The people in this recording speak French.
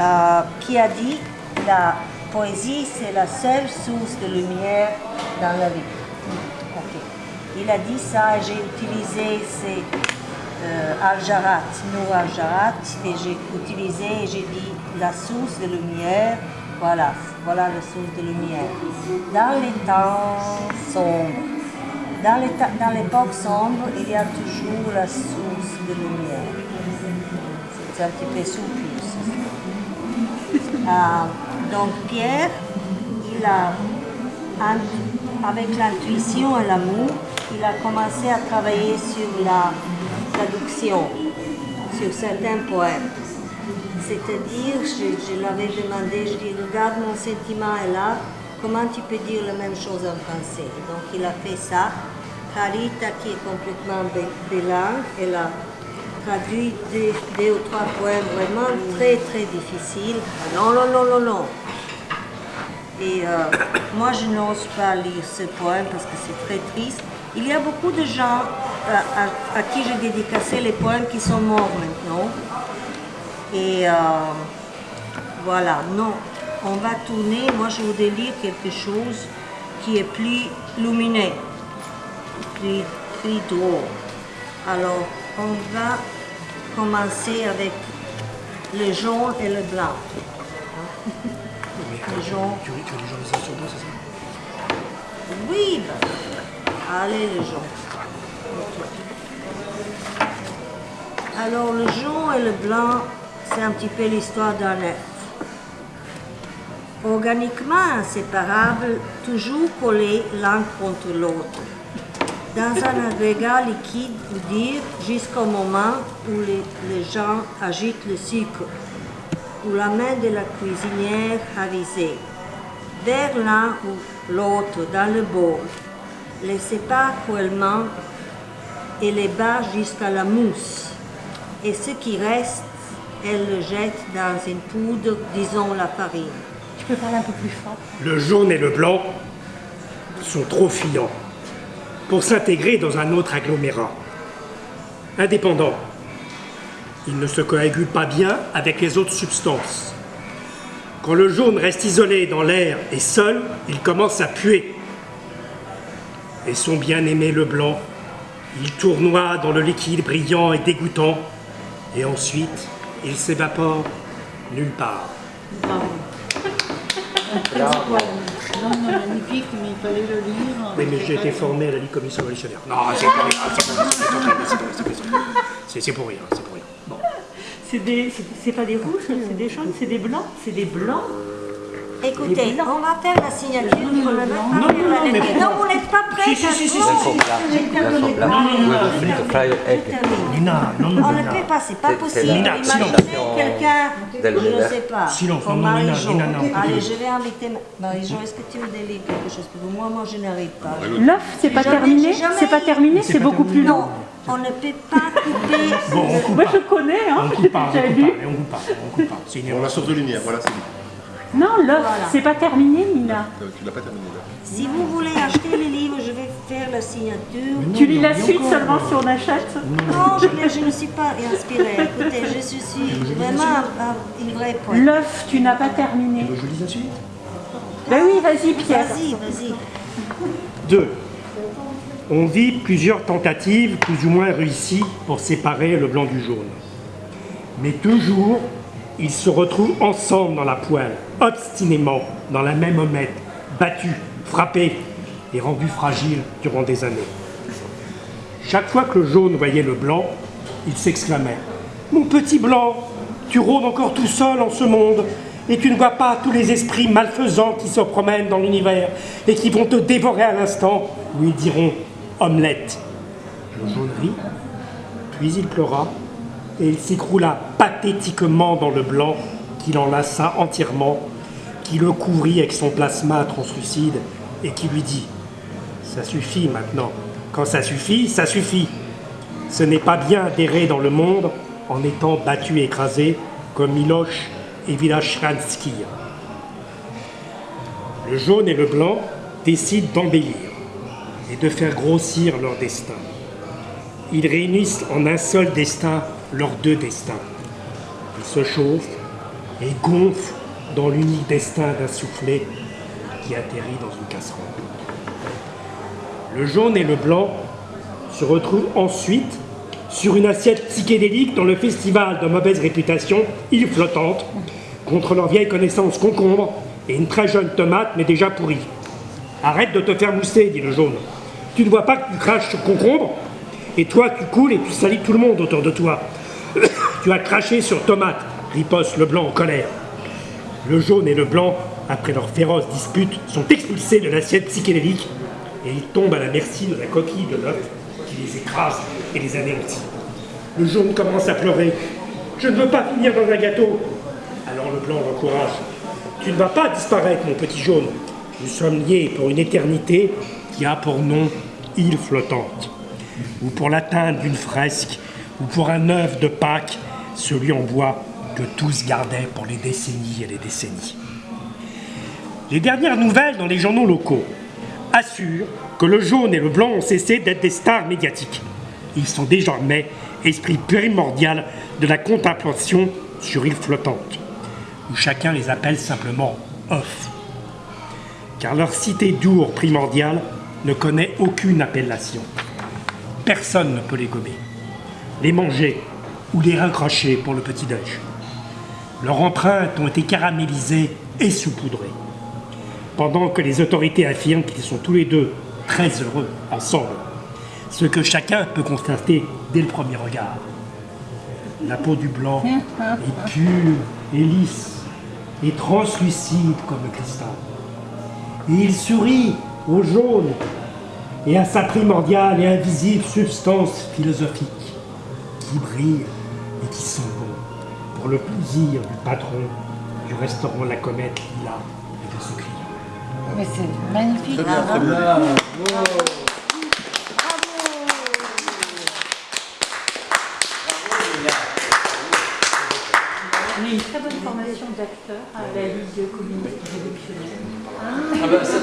euh, qui a dit la poésie c'est la seule source de lumière dans la vie. Ok. Il a dit ça, j'ai utilisé ces euh, Al-Jarat, et j'ai utilisé et j'ai dit la source de lumière, voilà, voilà la source de lumière. Dans les temps sombres, dans l'époque sombre, il y a toujours la source de lumière. C'est un petit peu souple. Ah, donc Pierre, il a, avec l'intuition et l'amour, il a commencé à travailler sur la traduction, sur certains poèmes. C'est-à-dire, je, l'avais demandé, je dis, regarde mon sentiment est là, comment tu peux dire la même chose en français? Donc il a fait ça. Carita, qui est complètement bilingue, elle a traduit deux, ou trois poèmes vraiment très très difficiles. Non, non, non, non, non. Et euh, moi, je n'ose pas lire ce poème parce que c'est très triste. Il y a beaucoup de gens euh, à, à qui j'ai dédicacé les poèmes qui sont morts maintenant. Et euh, voilà, non, on va tourner. Moi, je voudrais lire quelque chose qui est plus lumineux, plus, plus drôle. Alors, on va commencer avec le jaune et le blanc. Le jaune. Tu, as deux, c'est ça? Oui, ben, allez le jaune. Alors le jaune et le blanc, c'est un petit peu l'histoire d'un être. Organiquement inséparables, toujours collés l'un contre l'autre. Dans un agrégat liquide, ou dire, jusqu'au moment où les, les gens agitent le sucre, ou la main de la cuisinière avisée vers l'un ou l'autre dans le bol, les sépare cruellement et les bat jusqu'à la mousse. Et ce qui reste, elle le jette dans une poudre, disons la farine. Tu peux parler un peu plus fort? Le jaune et le blanc sont trop fiants pour s'intégrer dans un autre agglomérat. Indépendants, ils ne se coagulent pas bien avec les autres substances. Quand le jaune reste isolé dans l'air et seul, il commence à puer. Et son bien-aimé le blanc, il tournoie dans le liquide brillant et dégoûtant, et ensuite il s'évapore nulle part. Non, non, magnifique, mais il fallait le lire. Oui, mais j'ai été formé à la Ligue commission révolutionnaire. Non, c'est pour rien, c'est pour rien, c'est pour rien, c'est pour rien, c'est pour rien. C'est- C'est pour rien, c'est pour rien. Bon. C'est pas des rouges, c'est des jaunes, c'est des blancs, c'est des blancs. Écoutez, on va faire la signature, on Non, faire non, non, mais. Non, vous n'êtes pas prêts Si, si, si, si, non, non, non, On ne peut pas, c'est pas possible. Imaginez quelqu'un, je ne sais pas, comme non, non, Marie-Jo. Non, Allez, je vais inviter Marie-Jo. Est-ce que tu me délivres quelque chose moi, moi, je n'arrive pas. L'œuf, c'est pas terminé, c'est pas terminé, C'est beaucoup plus long. On ne peut pas couper. Bon, on coupe Moi pas. je connais, hein, On coupe pas, on coupe pas, et on coupe pas, on coupe pas. C'est une erreur. source de lumière, voilà, c'est bon. Non, l'œuf, Voilà. c'est pas terminé, Nina. Euh, Tu l'as pas terminé là. Si vous voulez acheter le livre, je vais faire la signature. Tu lis la suite encore. seulement si on achète Non, je, ne- je ne suis pas inspirée. Écoutez, je suis vraiment un- un- une vraie poète. L'œuf, tu n'as pas terminé. Je lis la suite Ben oui, vas-y Pierre. Vas-y, vas-y. 2. On vit plusieurs tentatives plus ou moins réussies pour séparer le blanc du jaune. Mais toujours, ils se retrouvent ensemble dans la poêle, obstinément, dans la même omelette, battus, frappés et rendus fragiles durant des années. Chaque fois que le jaune voyait le blanc, il s'exclamait Mon petit blanc, tu rôdes encore tout seul en ce monde, et tu ne vois pas tous les esprits malfaisants qui se promènent dans l'univers et qui vont te dévorer à l'instant, lui diront Omelette. Le jaune rit, puis il pleura, et il s'écroula pathétiquement dans le blanc qui l'enlaça entièrement, qui le couvrit avec son plasma translucide et qui lui dit Ça suffit maintenant. Quand ça suffit, ça suffit. Ce n'est pas bien d'errer dans le monde en étant battu et écrasé comme Miloche et Vilachransky. Le jaune et le blanc décident d'embellir et de faire grossir leur destin. Ils réunissent en un seul destin leurs deux destins. Ils se chauffent, et gonfle dans l'unique destin d'un soufflet qui atterrit dans une casserole. Le jaune et le blanc se retrouvent ensuite sur une assiette psychédélique dans le festival de mauvaise réputation, île flottante, contre leur vieille connaissance concombre et une très jeune tomate, mais déjà pourrie. Arrête de te faire mousser, dit le jaune. Tu ne vois pas que tu craches sur concombre Et toi, tu coules et tu salis tout le monde autour de toi. Tu as craché sur tomate, riposte le blanc en colère. Le jaune et le blanc, après leur féroce dispute, sont expulsés de l'assiette psychédélique et ils tombent à la merci de la coquille de l'œuf qui les écrase et les anéantit. Le jaune commence à pleurer. Je ne veux pas finir dans un gâteau. Alors le blanc l'encourage. Tu ne vas pas disparaître, mon petit jaune. Nous sommes liés pour une éternité qui a pour nom île flottante. Ou pour l'atteinte d'une fresque, ou pour un œuf de Pâques, celui en bois que tous gardaient pour les décennies et les décennies. Les dernières nouvelles dans les journaux locaux assurent que le jaune et le blanc ont cessé d'être des stars médiatiques. Ils sont désormais esprit primordial de la contemplation sur île flottante, où chacun les appelle simplement off. Car leur cité d'our primordiale ne connaît aucune appellation. Personne ne peut les gommer, les manger ou les raccrocher pour le petit-déj. Leurs empreintes ont été caramélisées et saupoudrées. Pendant que les autorités affirment qu'ils sont tous les deux très heureux ensemble, ce que chacun peut constater dès le premier regard. La peau du blanc est pure et lisse et translucide comme le cristal. Et il sourit au jaune et à sa primordiale et invisible substance philosophique qui brille et qui sent bon pour le plaisir du patron du restaurant La Comète Lila et de ce client. Mais c'est magnifique. Très bien, très bien. On a une très bonne formation d'acteur à la Ligue communiste révolutionnaire. Ah bah, ça,